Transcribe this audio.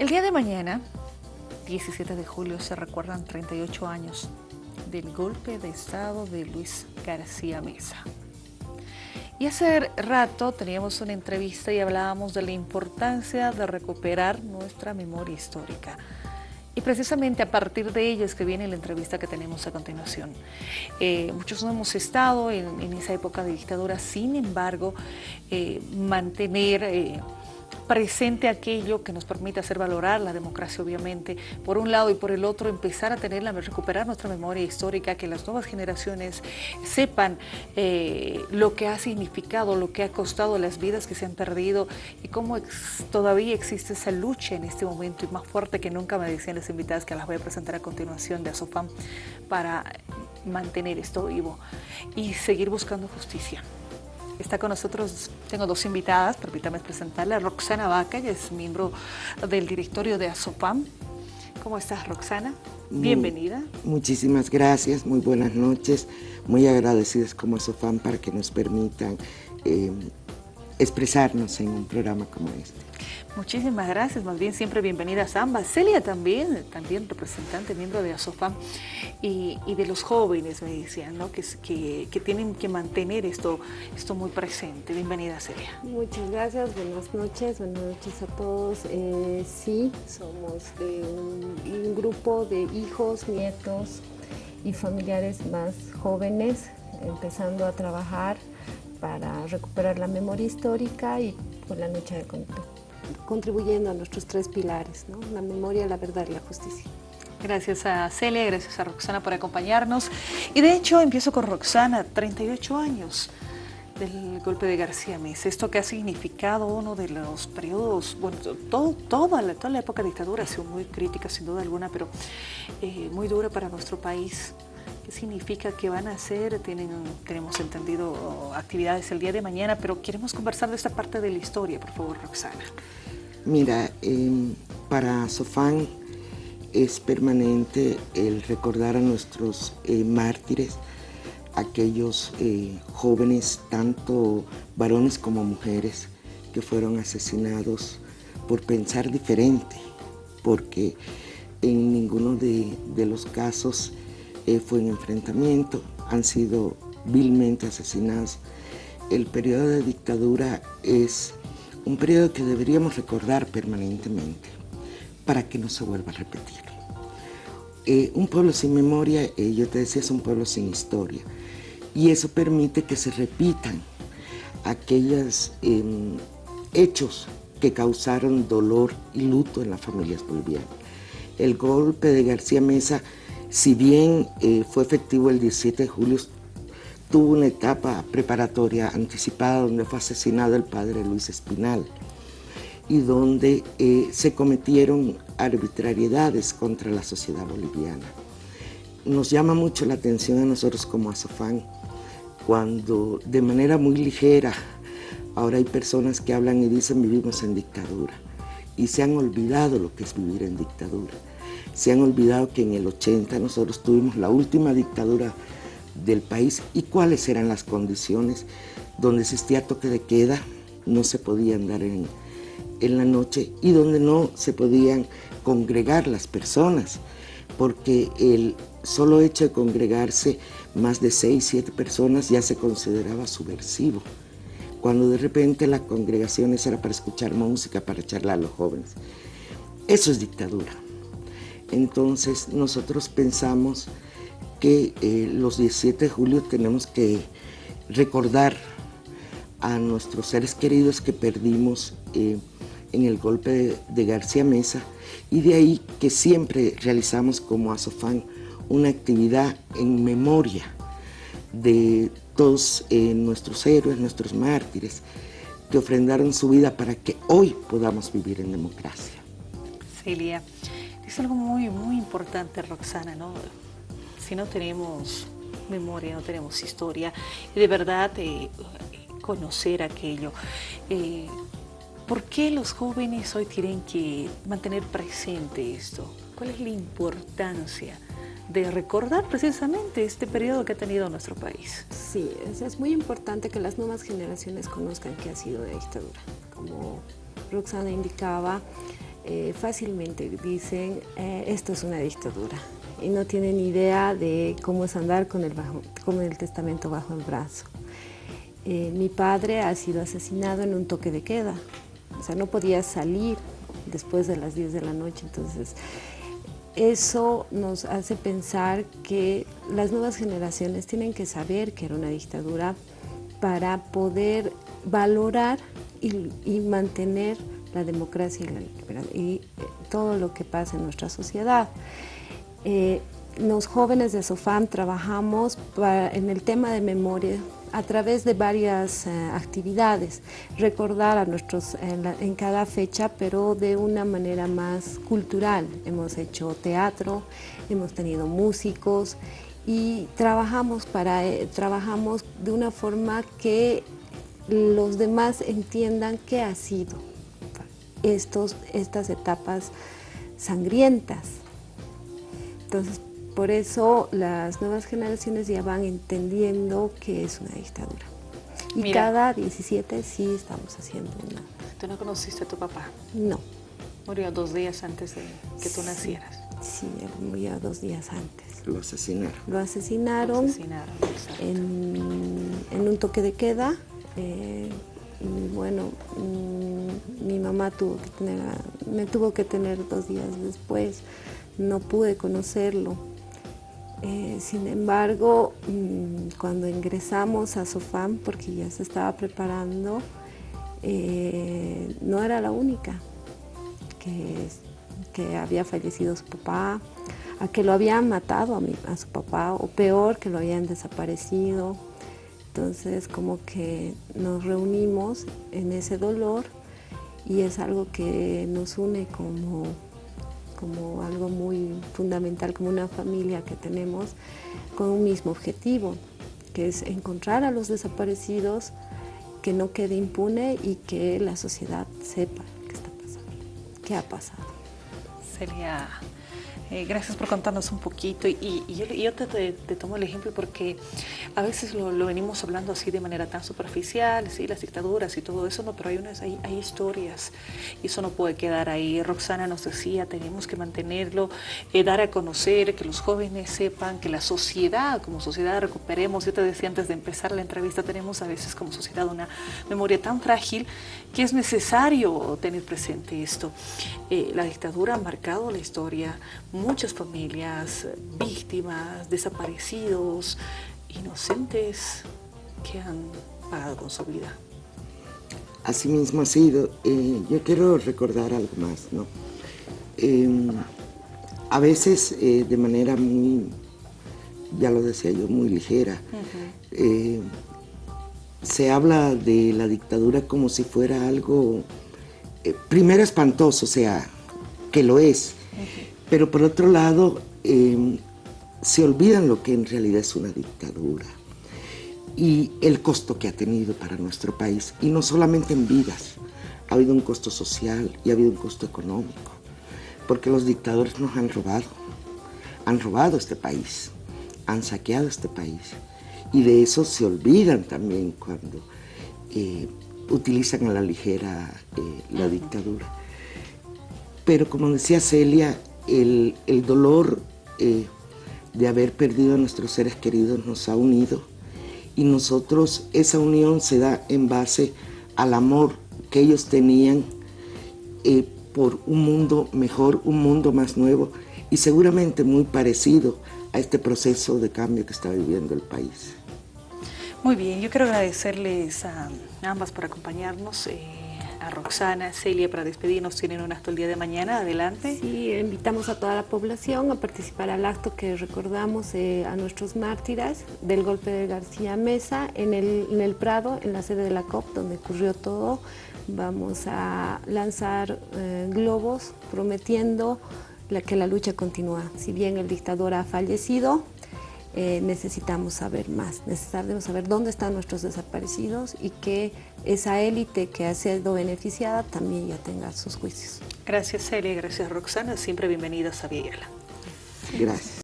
El día de mañana, 17 de julio, se recuerdan 38 años del golpe de Estado de Luis García Mesa. Y hace rato teníamos una entrevista y hablábamos de la importancia de recuperar nuestra memoria histórica. Y precisamente a partir de ella es que viene la entrevista que tenemos a continuación. Eh, muchos no hemos estado en, esa época de dictadura, sin embargo, eh, mantener... Eh, presente aquello que nos permite hacer valorar la democracia, obviamente, por un lado y por el otro, empezar a tenerla, recuperar nuestra memoria histórica, que las nuevas generaciones sepan eh, lo que ha significado, lo que ha costado las vidas que se han perdido y cómo todavía existe esa lucha en este momento y más fuerte que nunca me decían las invitadas que las voy a presentar a continuación de Asofam para mantener esto vivo y seguir buscando justicia. Está con nosotros, tengo dos invitadas, permítame presentarla, Roxana Vaca, ella es miembro del directorio de ASOPAM. ¿Cómo estás, Roxana? Bienvenida. muchísimas gracias, muy buenas noches. Muy agradecidas como ASOPAM para que nos permitan eh, expresarnos en un programa como este. Muchísimas gracias, más bien siempre bienvenidas ambas. Celia también, también representante, miembro de ASOFAM y, de los jóvenes, me decían, ¿no? que, que, tienen que mantener esto, esto muy presente. Bienvenida Celia. Muchas gracias, buenas noches, buenas noches a todos. Eh, sí, somos de un grupo de hijos, nietos y familiares más jóvenes, empezando a trabajar para recuperar la memoria histórica y por la lucha de contacto contribuyendo a nuestros tres pilares, la memoria, la verdad y la justicia. Gracias a Celia, gracias a Roxana por acompañarnos. Y de hecho empiezo con Roxana, 38 años del golpe de García Mesa, esto que ha significado uno de los periodos, bueno, todo, toda, la, toda la época de dictadura ha sido muy crítica sin duda alguna, pero eh, muy dura para nuestro país. ¿Qué significa que van a hacer? Tienen, tenemos entendido actividades el día de mañana, pero queremos conversar de esta parte de la historia, por favor, Roxana. Mira, em, para Sofán es permanente el recordar a nuestros eh, mártires, aquellos eh, jóvenes, tanto varones como mujeres, que fueron asesinados por pensar diferente, porque en ninguno de, los casos eh, fue un enfrentamiento, han sido vilmente asesinados. El periodo de dictadura es un periodo que deberíamos recordar permanentemente para que no se vuelva a repetir. Eh, un pueblo sin memoria, eh, yo te decía, es un pueblo sin historia y eso permite que se repitan aquellos em, hechos que causaron dolor y luto en las familias bolivianas. El golpe de García Mesa, si bien eh, fue efectivo el 17 de julio, tuvo una etapa preparatoria anticipada donde fue asesinado el padre Luis Espinal y donde eh, se cometieron arbitrariedades contra la sociedad boliviana. Nos llama mucho la atención a nosotros como Azofán cuando de manera muy ligera ahora hay personas que hablan y dicen vivimos en dictadura y se han olvidado lo que es vivir en dictadura. Se han olvidado que en el 80 nosotros tuvimos la última dictadura del país y cuáles eran las condiciones donde existía toque de queda, no se podía andar en, en la noche y donde no se podían congregar las personas, porque el solo hecho de congregarse más de seis, siete personas ya se consideraba subversivo, cuando de repente las congregaciones era para escuchar música, para charlar a los jóvenes. Eso es dictadura. Entonces nosotros pensamos que eh, los 17 de julio tenemos que recordar a nuestros seres queridos que perdimos eh, en el golpe de, García Mesa y de ahí que siempre realizamos como Asofán una actividad en memoria de todos eh, nuestros héroes, nuestros mártires, que ofrendaron su vida para que hoy podamos vivir en democracia. Celia, es algo muy, muy importante, Roxana, ¿no? Si no tenemos memoria, no tenemos historia, y de verdad eh, conocer aquello. Eh, ¿Por qué los jóvenes hoy tienen que mantener presente esto? ¿Cuál es la importancia de recordar precisamente este periodo que ha tenido nuestro país? Sí, es, muy importante que las nuevas generaciones conozcan qué ha sido de dictadura. Como Roxana indicaba, eh, fácilmente dicen eh, esto es una dictadura y no tienen idea de cómo es andar con el, con el testamento bajo el brazo. Eh, mi padre ha sido asesinado en un toque de queda, o sea, no podía salir después de las 10 de la noche, entonces eso nos hace pensar que las nuevas generaciones tienen que saber que era una dictadura para poder valorar y, mantener la democracia y, y, eh, todo lo que pasa en nuestra sociedad. Eh, los jóvenes de SOFAM trabajamos en el tema de memoria a través de varias eh, actividades, recordar a nuestros en, cada fecha, pero de una manera más cultural. Hemos hecho teatro, hemos tenido músicos y trabajamos, para, eh, trabajamos de una forma que los demás entiendan qué ha sido estos, estas etapas sangrientas. Entonces, por eso las nuevas generaciones ya van entendiendo que es una dictadura. Y cada 17 sí estamos haciendo una. ¿Tú no conociste a tu papá? No. Murió dos días antes de que tú nacieras. Sí, él murió dos días antes. Lo asesinaron. Lo asesinaron, Lo asesinaron en, un toque de queda. Eh, y bueno, mm, mi mamá tuvo que tener, me tuvo que tener dos días después. No pude conocerlo eh, sin embargo, mm, cuando ingresamos a SOFAM, porque ya se estaba preparando, eh, no era la única que, había fallecido su papá, a que lo habían matado a, a su papá, o peor, que lo habían desaparecido. Entonces, como que nos reunimos en ese dolor y es algo que nos une como como algo muy fundamental, como una familia que tenemos con un mismo objetivo, que es encontrar a los desaparecidos, que no quede impune y que la sociedad sepa qué está pasando, qué ha pasado. Sería eh, gracias por contarnos un poquito y, yo, te, tomo el ejemplo porque a veces lo, venimos hablando así de manera tan superficial, ¿sí? las dictaduras y todo eso, no, pero hay, unas, hay, historias y eso no puede quedar ahí. Roxana nos decía, tenemos que mantenerlo, eh, dar a conocer, que los jóvenes sepan, que la sociedad, como sociedad recuperemos. Yo te decía antes de empezar la entrevista, tenemos a veces como sociedad una memoria tan frágil que es necesario tener presente esto. Eh, la dictadura ha marcado la historia muchas familias, víctimas, desaparecidos, inocentes que han pagado con su vida. Así mismo ha sido. Eh, yo quiero recordar algo más, ¿no? Em, a veces eh, de manera muy, ya lo decía yo, muy ligera, eh, se habla de la dictadura como si fuera algo, primero espantoso, o sea, que lo es, pero por otro lado, em, se olvidan lo que en realidad es una dictadura y el costo que ha tenido para nuestro país, y no solamente en vidas, ha habido un costo social y ha habido un costo económico, porque los dictadores nos han robado, han robado este país, han saqueado este país, y de eso se olvidan también cuando eh, utilizan a la ligera eh, la dictadura. Pero como decía Celia, el, dolor eh, de haber perdido a nuestros seres queridos nos ha unido y nosotros, esa unión se da en base al amor que ellos tenían eh, por un mundo mejor, un mundo más nuevo y seguramente muy parecido a este proceso de cambio que está viviendo el país. Muy bien, yo quiero agradecerles a ambas por acompañarnos. Eh, a Roxana, Celia, para despedirnos, tienen un acto el día de mañana, adelante. Sí, invitamos a toda la población a participar al acto que recordamos eh, a nuestros mártires del golpe de García Mesa en el, en el Prado, en la sede de la COP, donde ocurrió todo. Vamos a lanzar eh, globos prometiendo que la lucha continúa. Si bien el dictador ha fallecido, eh, necesitamos saber más, necesitamos saber dónde están nuestros desaparecidos y que esa élite que ha sido beneficiada también ya tenga sus juicios. Gracias Celia, gracias Roxana, siempre bienvenidas a Villela. Gracias.